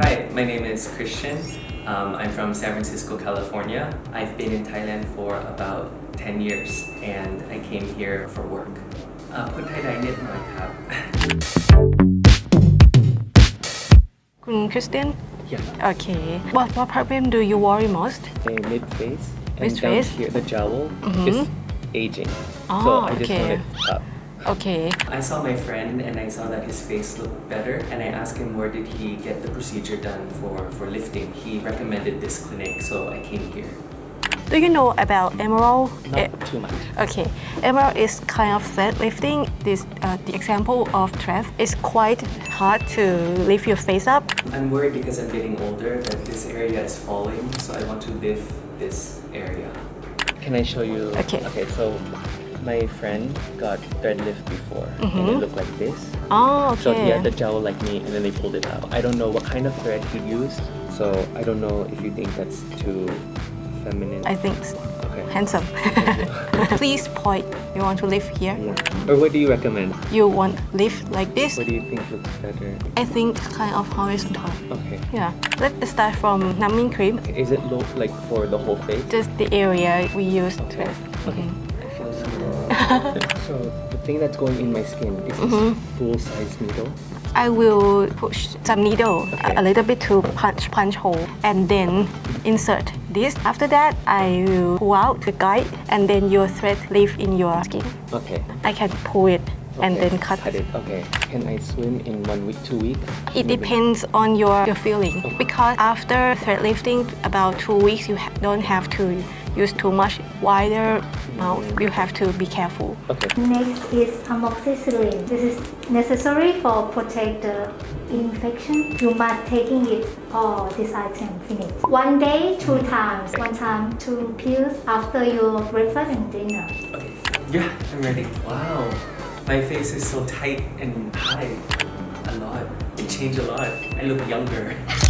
Hi, my name is Christian. Um, I'm from San Francisco, California. I've been in Thailand for about 10 years and I came here for work. อ่าพูดไทยได้นิดหน่อยครับ คุณคริสเตียน Yeah. โอเค what what problem do you worry most My mid face and Mid down face? here, the jowl Mhm. is aging. Oh, so I just okay. want it up. Okay. I saw my friend and I saw that his face looked better and I asked him where did he get the procedure done for, for lifting. He recommended this clinic so I came here. Do you know about emerald? Not too much. Okay, emerald is kind of fat lifting. This uh, the example of Trev is quite hard to lift your face up. I'm worried because I'm getting older that this area is falling, so I want to lift this area. Can I show you? Okay. Okay, so my friend got thread lift before and Mhm. it looked like this. Oh, okay. So he had the jowl like me and then they pulled it out. I don't know what kind of thread he used, so I don't know if you think that's too feminine. I think s- okay. handsome. Please point. You want to lift here. Yeah. Or what do you recommend? You want lift like this. What do you think looks better? I think kind of horizontal. Okay. Yeah. Let's start from numbing cream. Is it low like for the whole face? Just the area we use thread. Okay. I feel so. the thing that's going in my skin is this Mhm. full size needle. I will push some needle Okay. a little bit to punch punch hole and then insert this. After that, I will pull out the guide and then your thread live in your skin. Okay. I can pull it and Okay. then cut. Cut it. Okay. Can I swim in one week, two weeks? It depends on your, your feeling because after thread lifting about two weeks you ha- don't have to use too much wider mouth. Mm. You have to be careful. Okay. Next is amoxicillin. This is necessary for protect the infection. You must taking it all this item finish. One day, two times. One time, two pills after your breakfast and dinner. Okay. Yeah, I'm ready. Wow. My face is so tight and high. A lot. It changed a lot. I look younger.